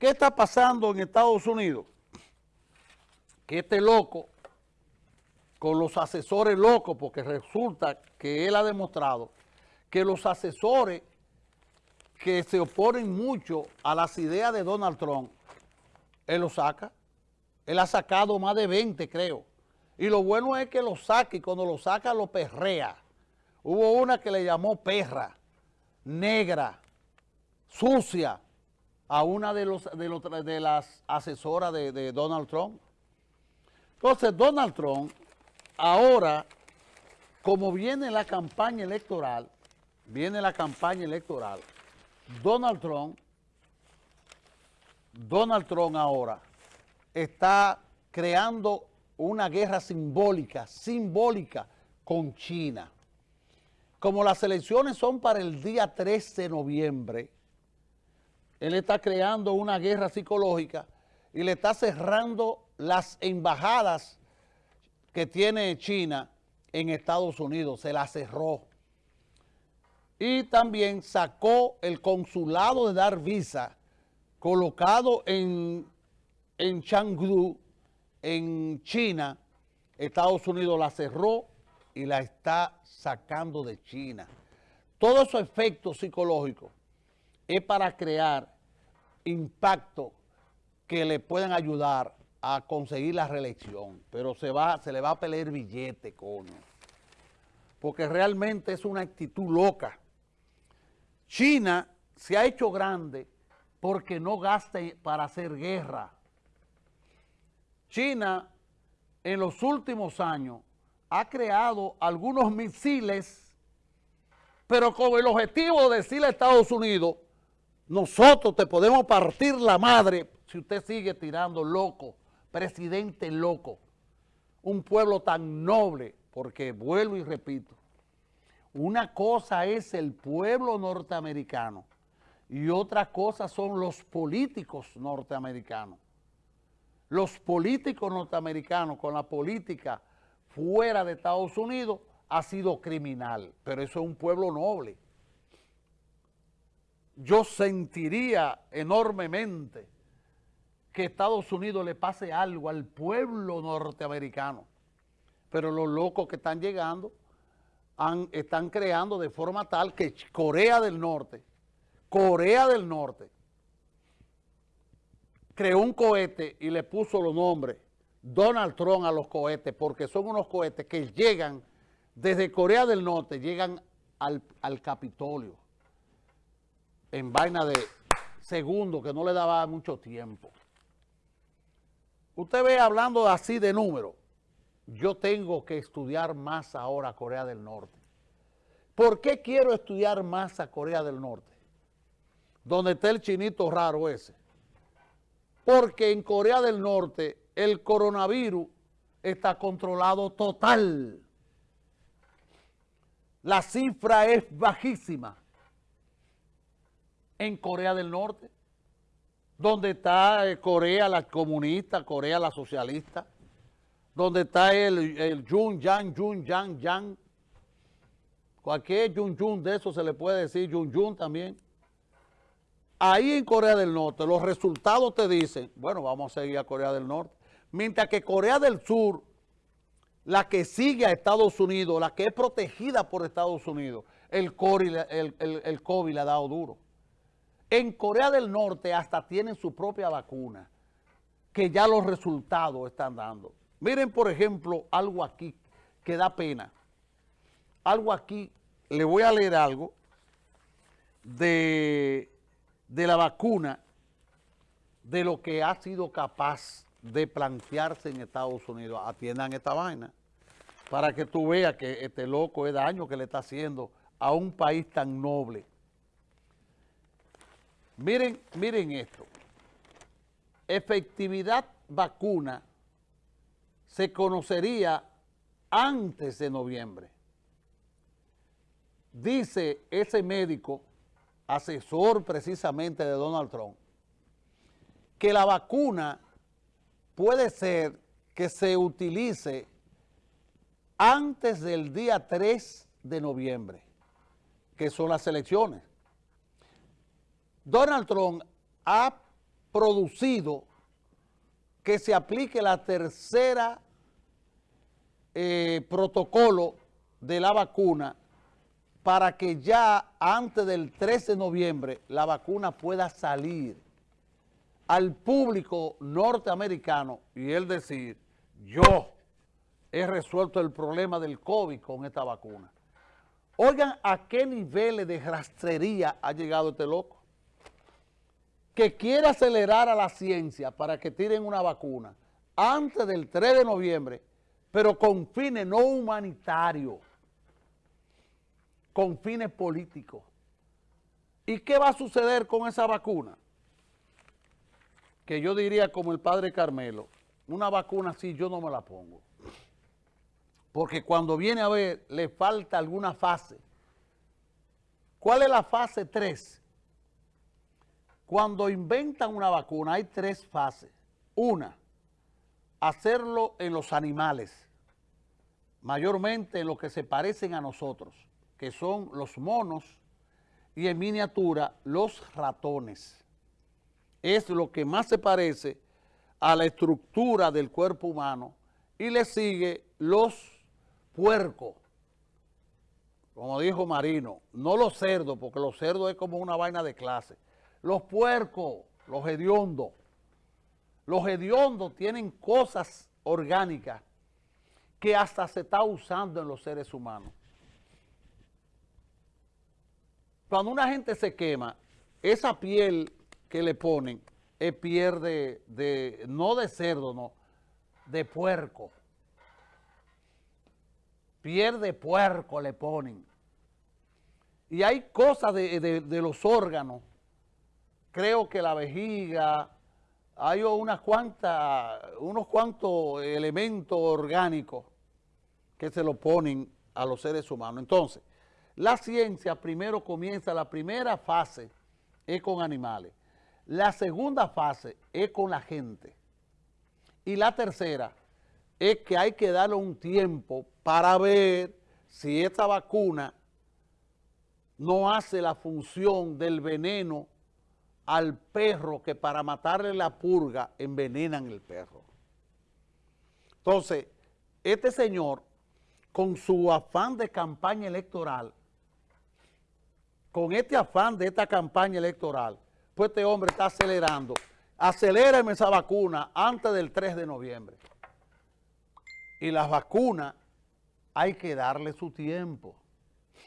¿Qué está pasando en Estados Unidos? Que este loco, con los asesores locos, porque resulta que él ha demostrado que los asesores que se oponen mucho a las ideas de Donald Trump, él lo saca. Él ha sacado más de 20, creo. Y lo bueno es que lo saque y cuando lo saca lo perrea. Hubo una que le llamó perra, negra, sucia, a una de, los, de, las asesoras de, de Donald Trump. Entonces, Donald Trump, ahora, como viene la campaña electoral, viene la campaña electoral, Donald Trump, Donald Trump ahora está creando una guerra simbólica, simbólica con China. Como las elecciones son para el día 13 de noviembre, él está creando una guerra psicológica y le está cerrando las embajadas que tiene China en Estados Unidos, se las cerró. Y también sacó el consulado de dar visa colocado en en Changdu, en China, Estados Unidos la cerró y la está sacando de China. Todos esos efectos psicológicos es para crear impacto que le puedan ayudar a conseguir la reelección, pero se, va, se le va a pelear billete, coño. Porque realmente es una actitud loca. China se ha hecho grande porque no gasta para hacer guerra. China en los últimos años ha creado algunos misiles, pero con el objetivo de decirle a Estados Unidos, nosotros te podemos partir la madre si usted sigue tirando loco, presidente loco, un pueblo tan noble, porque vuelvo y repito, una cosa es el pueblo norteamericano y otra cosa son los políticos norteamericanos los políticos norteamericanos con la política fuera de Estados Unidos ha sido criminal, pero eso es un pueblo noble. Yo sentiría enormemente que Estados Unidos le pase algo al pueblo norteamericano, pero los locos que están llegando están creando de forma tal que Corea del Norte, Corea del Norte, creó un cohete y le puso los nombres Donald Trump a los cohetes porque son unos cohetes que llegan desde Corea del Norte, llegan al, Capitolio en vaina de segundo que no le daba mucho tiempo. Usted ve hablando así de números, yo tengo que estudiar más ahora Corea del Norte. ¿Por qué quiero estudiar más a Corea del Norte? Donde está el chinito raro ese porque en Corea del Norte el coronavirus está controlado total. La cifra es bajísima en Corea del Norte, donde está eh, Corea la comunista, Corea la socialista, donde está el, el Jun Yang, Jun Yang, Yang. Cualquier Jun Jun de eso se le puede decir Jun Jun también. Ahí en Corea del Norte los resultados te dicen, bueno, vamos a seguir a Corea del Norte. Mientras que Corea del Sur, la que sigue a Estados Unidos, la que es protegida por Estados Unidos, el COVID, el, COVID le ha dado duro. En Corea del Norte hasta tienen su propia vacuna, que ya los resultados están dando. Miren, por ejemplo, algo aquí que da pena. Algo aquí, le voy a leer algo de de la vacuna de lo que ha sido capaz de plantearse en Estados Unidos. Atiendan esta vaina para que tú veas que este loco es daño que le está haciendo a un país tan noble. Miren, miren esto. Efectividad vacuna se conocería antes de noviembre. Dice ese médico asesor precisamente de Donald Trump, que la vacuna puede ser que se utilice antes del día 3 de noviembre, que son las elecciones. Donald Trump ha producido que se aplique la tercera eh, protocolo de la vacuna para que ya antes del 13 de noviembre la vacuna pueda salir al público norteamericano y él decir, yo he resuelto el problema del COVID con esta vacuna. Oigan a qué niveles de rastrería ha llegado este loco. Que quiere acelerar a la ciencia para que tiren una vacuna antes del 3 de noviembre, pero con fines no humanitarios con fines políticos. ¿Y qué va a suceder con esa vacuna? Que yo diría como el padre Carmelo, una vacuna así yo no me la pongo. Porque cuando viene a ver, le falta alguna fase. ¿Cuál es la fase 3? Cuando inventan una vacuna hay tres fases. Una, hacerlo en los animales, mayormente en los que se parecen a nosotros que son los monos, y en miniatura los ratones. Es lo que más se parece a la estructura del cuerpo humano y le sigue los puercos, como dijo Marino, no los cerdos, porque los cerdos es como una vaina de clase. Los puercos, los hediondos. Los hediondos tienen cosas orgánicas que hasta se está usando en los seres humanos. Cuando una gente se quema, esa piel que le ponen es piel de, no de cerdo, no, de puerco. Piel de puerco le ponen. Y hay cosas de, los órganos, creo que la vejiga, hay unas cuantas, unos cuantos elementos orgánicos que se lo ponen a los seres humanos. Entonces, la ciencia primero comienza, la primera fase es con animales, la segunda fase es con la gente y la tercera es que hay que darle un tiempo para ver si esta vacuna no hace la función del veneno al perro que para matarle la purga envenenan el perro. Entonces, este señor, con su afán de campaña electoral, con este afán de esta campaña electoral, pues este hombre está acelerando. Acelérame esa vacuna antes del 3 de noviembre. Y las vacunas hay que darle su tiempo.